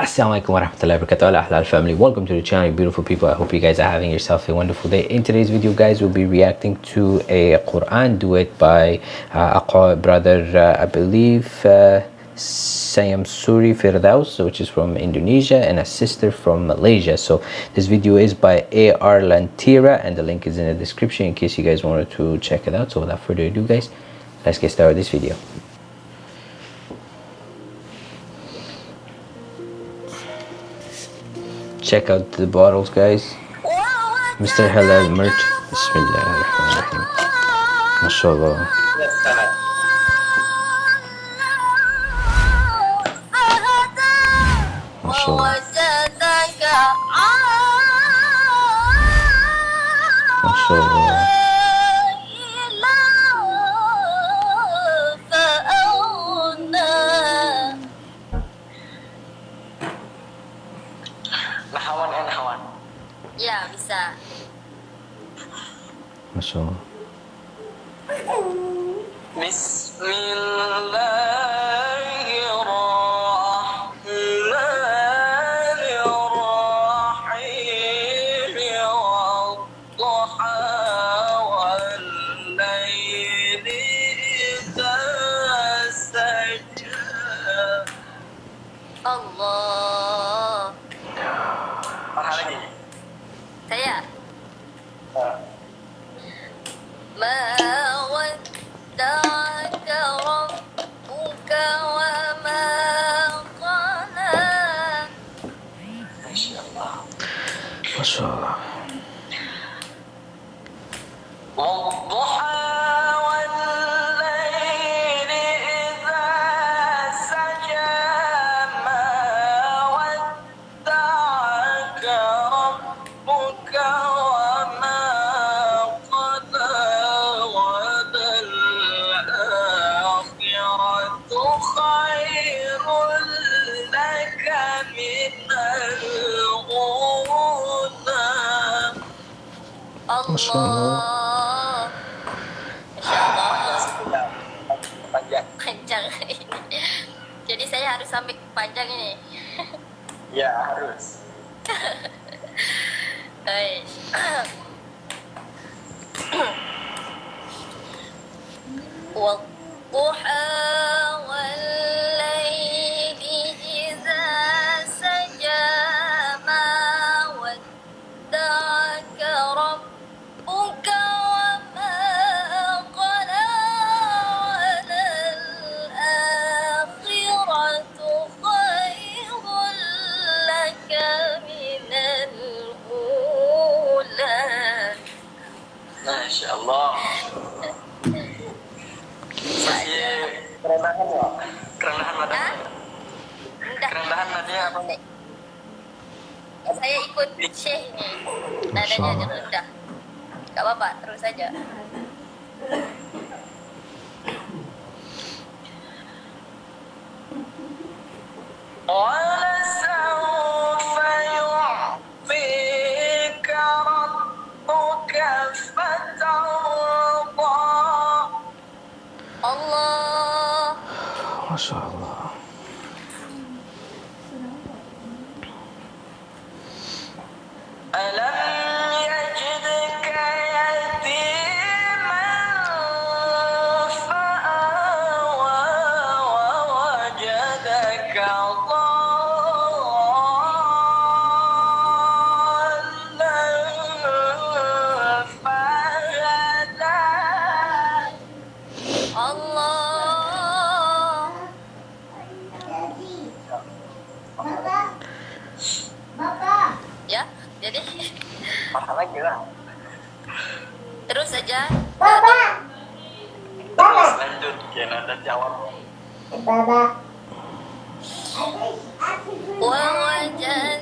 Assalamualaikum warahmatullahi wabarakatuh. Ahlal family. Welcome to the channel beautiful people. I hope you guys are having yourself a wonderful day. In today's video guys we'll be reacting to a Quran duet by uh, a brother uh, I believe uh, Syamsuri Firdaus which is from Indonesia and a sister from Malaysia. So this video is by A.R. Lantira and the link is in the description in case you guys wanted to check it out. So without further ado guys let's get started with this video check out the bottles guys. Mr. Halal merch. MashaAllah MashaAllah Nahawan ya, and Hawan. Ya, bisa. masuk Allah. Bismillah. Mawad. Masya Allah. Panjang. Panjang. Jadi saya harus sampai panjang ini. Ya harus. Guys. والضحى saja. Baba. Baba. Lanjut, Kenada jawab. Baba. Wawajan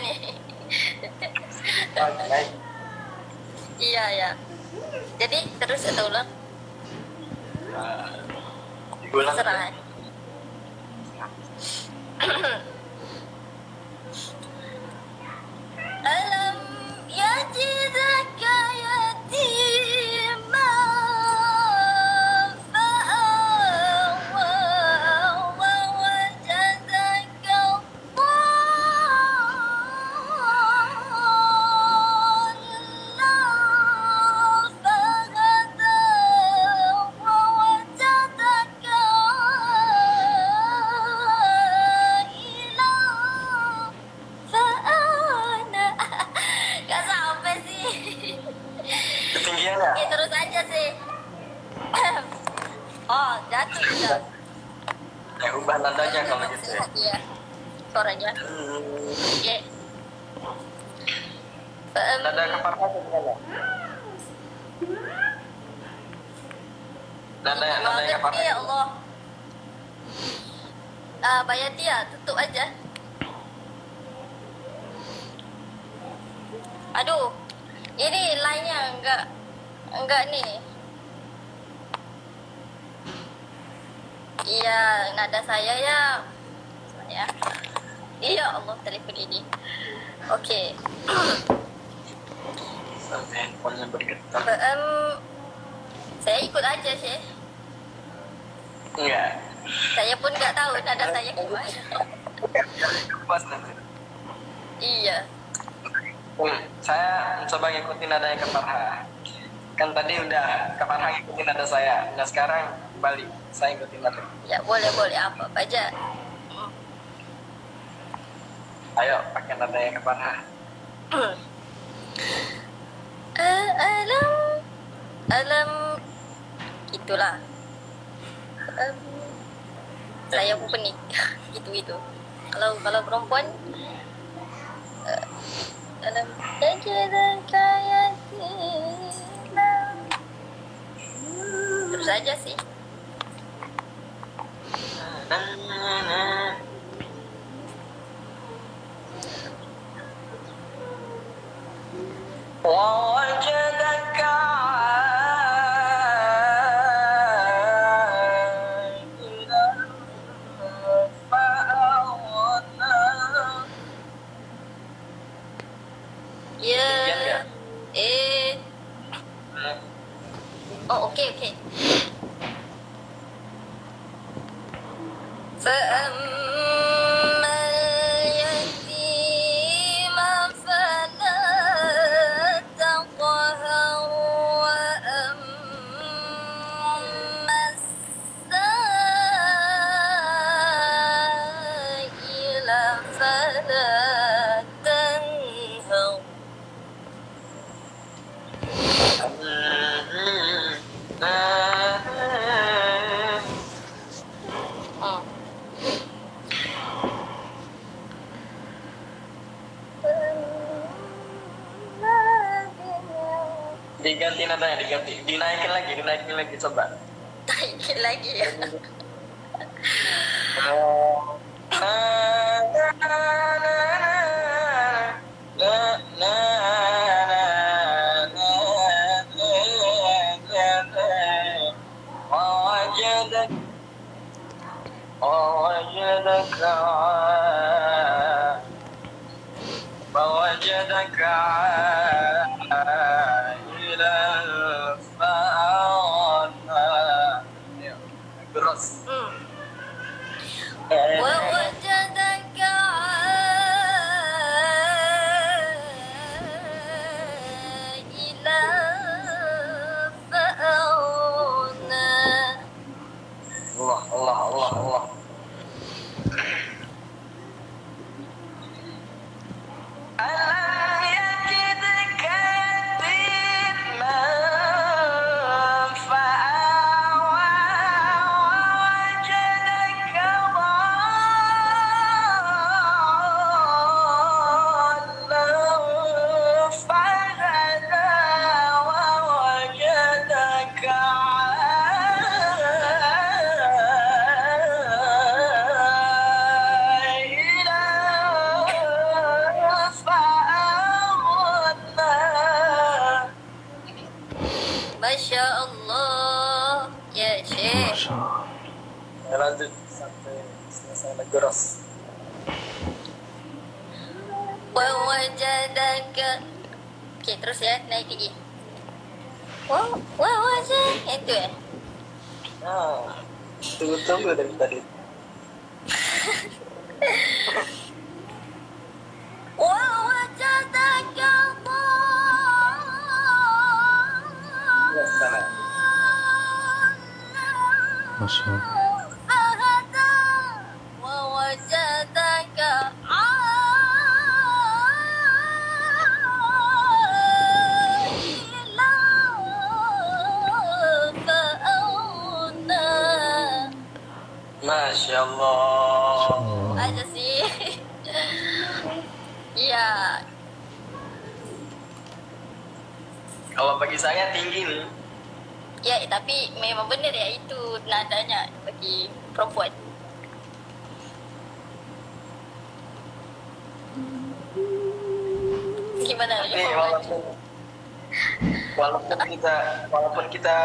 nih iya ya jadi terus itu ulang? Nah, Ah, Bayati ya, tutup aja. Aduh Ini line-nya enggak Enggak nih. Iya, nada saya ya. Saya. Iya Allah, telefon ini. Oke. Sampai handphonenya bergetar. Em, Saya ikut aja sih Enggak. Saya pun nggak tahu nada saya gimana. Iya Hmm, saya mencoba ngikutin nadanya ke Farha. Kan tadi udah ke Farha ngikutin nada saya. Nah sekarang balik, saya ngikutin nada. Ya boleh boleh apa apa aja Ayo pakai nadanya ke Farha. Alam alam itulah Em, saya pun pening. Gitu gitu kalau kalau perempuan eh, dalam dan kaya terus aja sih. diganti nadanya diganti dinaikin lagi dinaikin lagi coba Naikin lagi ya. ووجدك ووجدك Mm. What was aja itu ya nah tunggu-tunggu udah minta duit. Masya Allah. aja sih ya Kalau bagi saya tinggi nih. ya tapi memang benar ya itu nadanya bagi perempuan gimana Tapi ya walaupun walaupun kita walaupun kita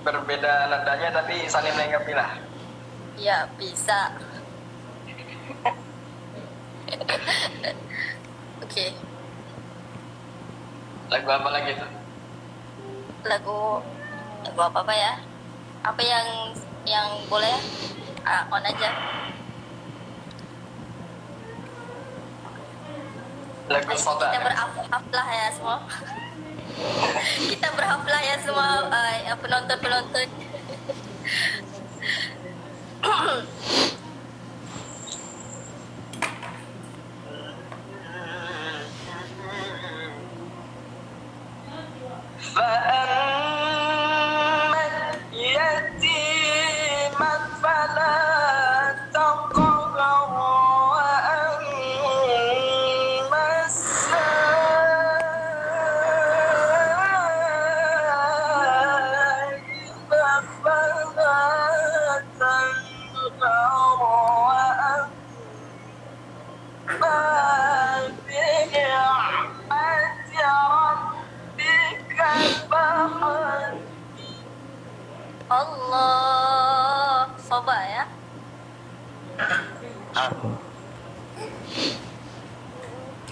berbeda nadanya tapi saling melengkapi lah. Ya bisa. Oke. Lagu apa lagi tuh? lagu lagu apa apa ya? Apa yang yang boleh ah, on aja? Lagu soda. kita berhaflah ya semua. Kita berhaflah ya semua uh, penonton penonton Uh-huh.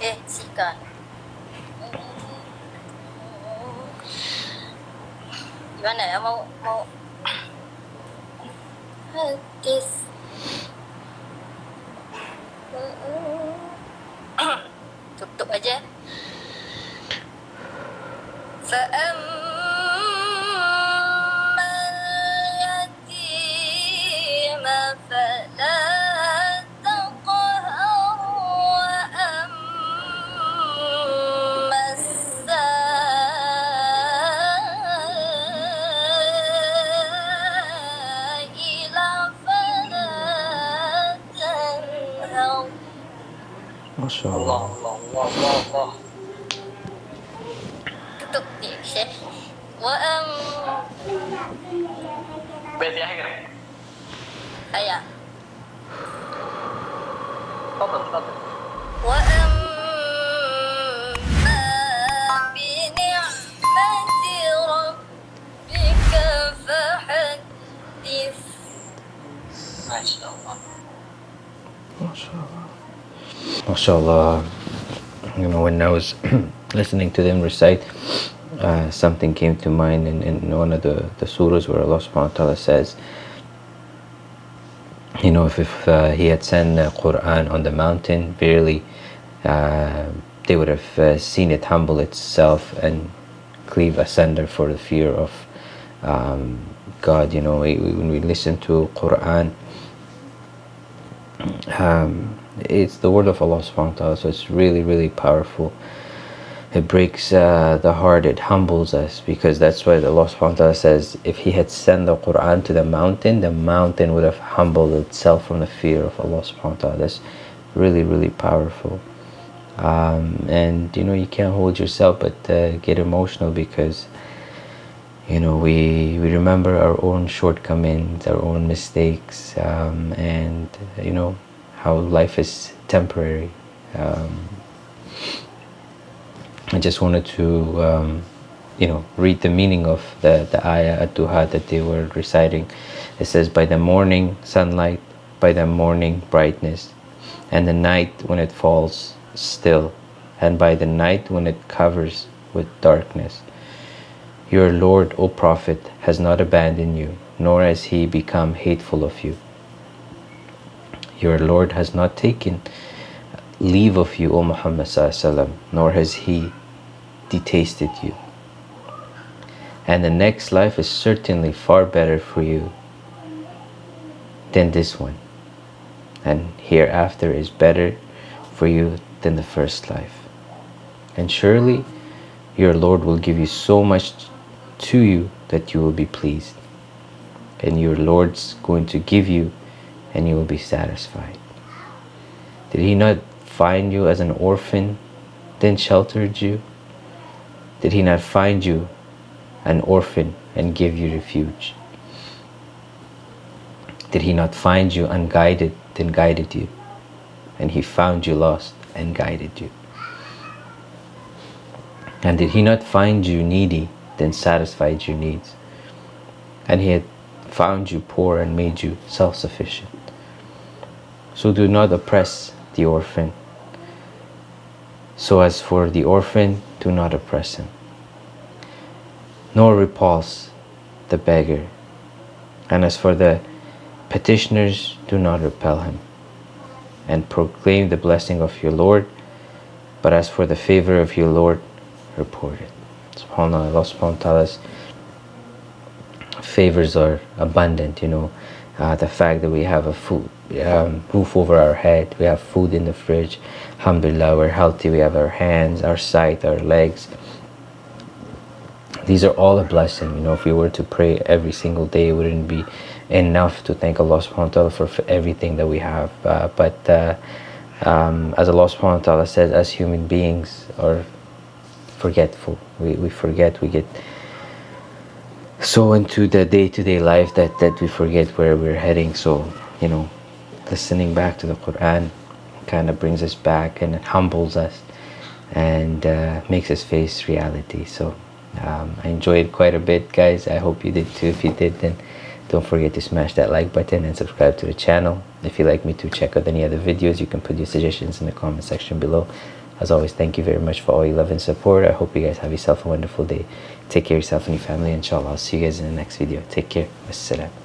Eh, Sika. Gimana ya? Mau... mau... Kiss. Tutup aja. Seem... ما شاء الله. الله الله الله, الله. وأم تفضل تفضل. ما شاء الله. ما شاء الله. Bi ni'mati rabbika fahaddith Masya Allah MashaAllah. You know, when I was listening to them recite, uh, something came to mind in, in one of the, the surahs where Allah subhanahu wa ta'ala says, you know, if, if uh, He had sent the Quran on the mountain, verily uh, they would have uh, seen it humble itself and cleave asunder for the fear of um, God. You know, we, we- when we listen to Quran, um, it's the word of Allah subhanahu wa ta'ala so it's really really powerful. It breaks uh, the heart it humbles us because that's why Allah subhanahu wa ta'ala says if he had sent the Quran to the mountain the mountain would have humbled itself from the fear of Allah subhanahu wa ta'ala. That's really really powerful. Um, and you know you can't hold yourself but uh, get emotional because you know we we remember our own shortcomings our own mistakes um, and you know how life is temporary. Um, I just wanted to um, you know read the meaning of the the ayah ad-duha that they were reciting. It says by the morning sunlight by the morning brightness and the night when it falls still and by the night when it covers with darkness. Your lord o prophet has not abandoned you nor has he become hateful of you your lord has not taken leave of you o muhammad nor has he detested you. And the next life is certainly far better for you than this one. And hereafter is better for you than the first life. And surely your Lord will give you so much to you that you will be pleased. And your Lord's going to give you and you will be satisfied did he not find you as an orphan then sheltered you did he not find you an orphan and give you refuge? Did he not find you unguided, then guided you? And he found you lost and guided you? And did he not find you needy, then satisfied your needs? And he had found you poor and made you self-sufficient. So do not oppress the orphan. So as for the orphan, do not oppress him nor repulse the beggar. And as for the petitioners, do not repel him, and proclaim the blessing of your Lord. But as for the favor of your Lord, report it. SubhanAllah, Allah subhanahu wa favors are abundant, you know. Uh, the fact that we have a food, um, roof over our head, we have food in the fridge, alhamdulillah, we're healthy, we have our hands, our sight, our legs, these are all a blessing you know if we were to pray every single day it wouldn't be enough to thank Allah subhanahu wa ta'ala for, for everything that we have. Uh, but uh, um, as Allah subhanahu wa ta'ala says as human beings are forgetful we, we forget we get so into the day-to-day -day life that that we forget where we're heading. So you know listening back to the Quran kind of brings us back and it humbles us and uh, makes us face reality. So um, I enjoyed quite a bit guys. I hope you did too. If you did then don't forget to smash that like button and subscribe to the channel. If you'd like me to check out any other videos you can put your suggestions in the comment section below. As always thank you very much for all your love and support. I hope you guys have yourself a wonderful day take care of yourself and your family inshallah. I'll see you guys in the next video. Take care. Wassalam